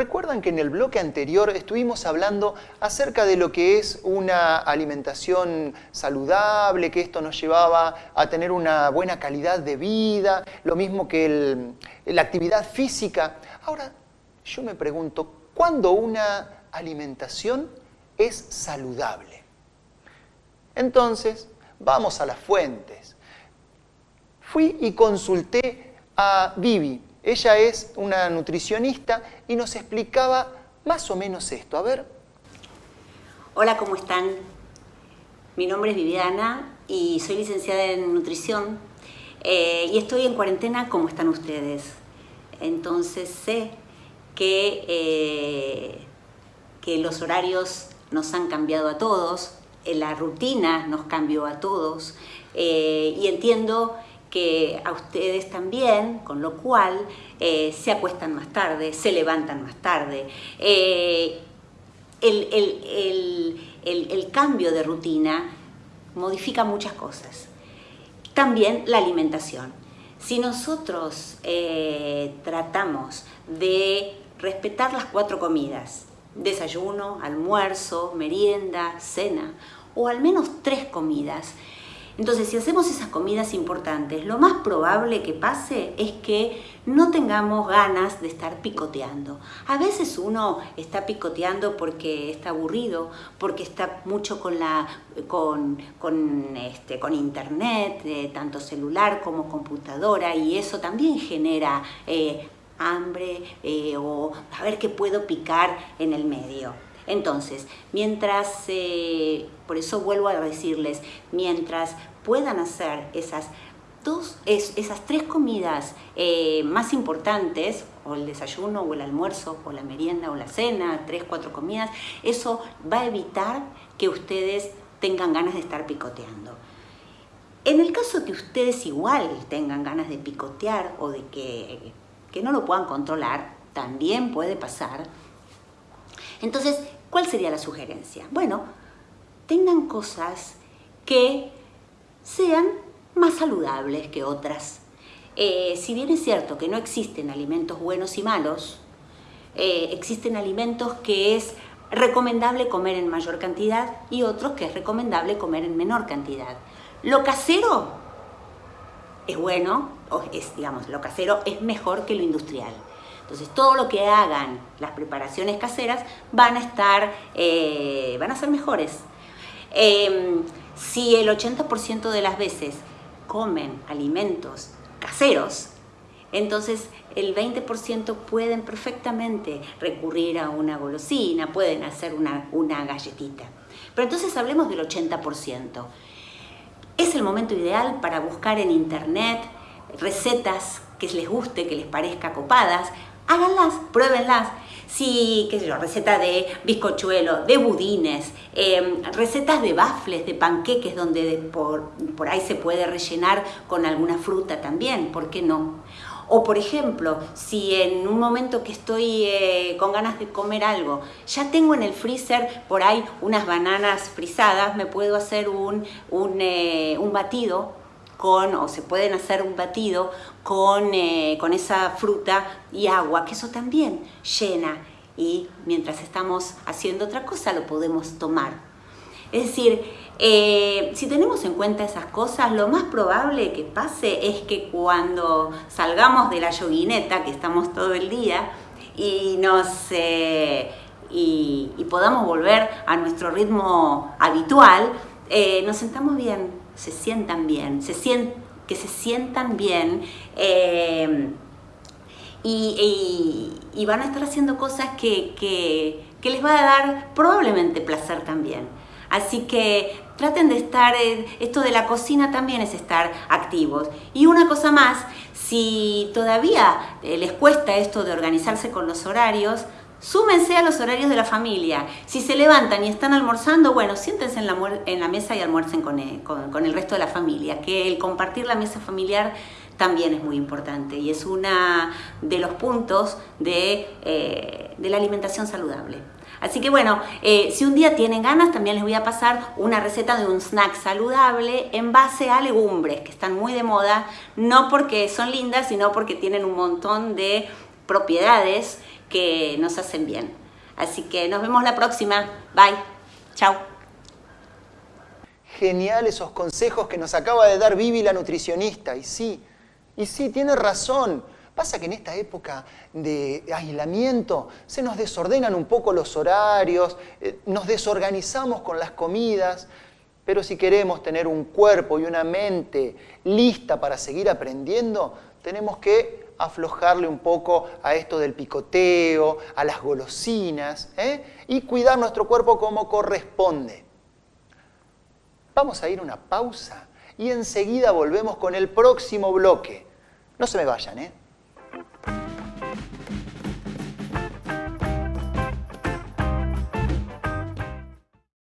Recuerdan que en el bloque anterior estuvimos hablando acerca de lo que es una alimentación saludable, que esto nos llevaba a tener una buena calidad de vida, lo mismo que la actividad física. Ahora, yo me pregunto, ¿cuándo una alimentación es saludable? Entonces, vamos a las fuentes. Fui y consulté a Vivi, ella es una nutricionista y nos explicaba más o menos esto. A ver. Hola, ¿cómo están? Mi nombre es Viviana y soy licenciada en nutrición eh, y estoy en cuarentena como están ustedes. Entonces sé que, eh, que los horarios nos han cambiado a todos, la rutina nos cambió a todos y entiendo que a ustedes también, con lo cual eh, se acuestan más tarde, se levantan más tarde. Eh, el, cambio de rutina modifica muchas cosas. También la alimentación. Si nosotros eh, tratamos de respetar las cuatro comidas, desayuno, almuerzo, merienda, cena, o al menos tres comidas, entonces, si hacemos esas comidas importantes, lo más probable que pase es que no tengamos ganas de estar picoteando. A veces uno está picoteando porque está aburrido, porque está mucho con, la, con, con, este, con internet, eh, tanto celular como computadora, y eso también genera eh, hambre eh, o a ver qué puedo picar en el medio. Entonces, mientras, por eso vuelvo a decirles, mientras puedan hacer esas dos, esas tres comidas eh, más importantes, o el desayuno, o el almuerzo, o la merienda, o la cena, tres, cuatro comidas, eso va a evitar que ustedes tengan ganas de estar picoteando. En el caso que ustedes igual tengan ganas de picotear o de que, que no lo puedan controlar, también puede pasar. Entonces, ¿cuál sería la sugerencia? Bueno, tengan cosas que sean más saludables que otras. Eh, si bien es cierto que no existen alimentos buenos y malos, eh, existen alimentos que es recomendable comer en mayor cantidad y otros que es recomendable comer en menor cantidad. Lo casero es bueno, o es, digamos, lo casero es mejor que lo industrial. Entonces todo lo que hagan las preparaciones caseras van a estar, eh, van a ser mejores. Em, si el 80% de las veces comen alimentos caseros, entonces el 20% pueden perfectamente recurrir a una golosina, pueden hacer una, una galletita. Pero entonces hablemos del 80%. Es el momento ideal para buscar en internet recetas que les guste, que les parezca copadas, háganlas, pruébenlas si, qué sé yo, receta de bizcochuelo, de budines, em, recetas de bafles, de panqueques, donde por, por ahí se puede rellenar con alguna fruta también, ¿por qué no? O por ejemplo, si en un momento que estoy eh, con ganas de comer algo, ya tengo en el freezer por ahí unas bananas frisadas, me puedo hacer un, un, eh, un batido con, o se pueden hacer un batido con, eh, con esa fruta y agua, que eso también llena y mientras estamos haciendo otra cosa lo podemos tomar. Es decir, eh, si tenemos en cuenta esas cosas, lo más probable que pase es que cuando salgamos de la yoguineta, que estamos todo el día, y nos... Eh, y, podamos volver a nuestro ritmo habitual, nos sentamos bien, se sientan bien, se que se sientan bien eh, y, van a estar haciendo cosas que, les va a dar probablemente placer también. Así que traten de estar, eh, esto de la cocina también es estar activos. Y una cosa más, si todavía eh, les cuesta esto de organizarse con los horarios, Súmense a los horarios de la familia. Si se levantan y están almorzando, bueno, siéntense en la, mesa y almuercen con el, con, el, resto de la familia. Que el compartir la mesa familiar también es muy importante y es uno de los puntos de, eh, de la alimentación saludable. Así que bueno, eh, si un día tienen ganas, también les voy a pasar una receta de un snack saludable en base a legumbres, que están muy de moda, no porque son lindas, sino porque tienen un montón de propiedades que nos hacen bien. Así que nos vemos la próxima. Bye. Chao. Genial esos consejos que nos acaba de dar Vivi la nutricionista. Y sí, y sí, tiene razón. Pasa que en esta época de aislamiento se nos desordenan un poco los horarios, eh, nos desorganizamos con las comidas, pero si queremos tener un cuerpo y una mente lista para seguir aprendiendo, tenemos que aflojarle un poco a esto del picoteo, a las golosinas, ¿eh? y cuidar nuestro cuerpo como corresponde. Vamos a ir a una pausa y enseguida volvemos con el próximo bloque. No se me vayan, ¿eh?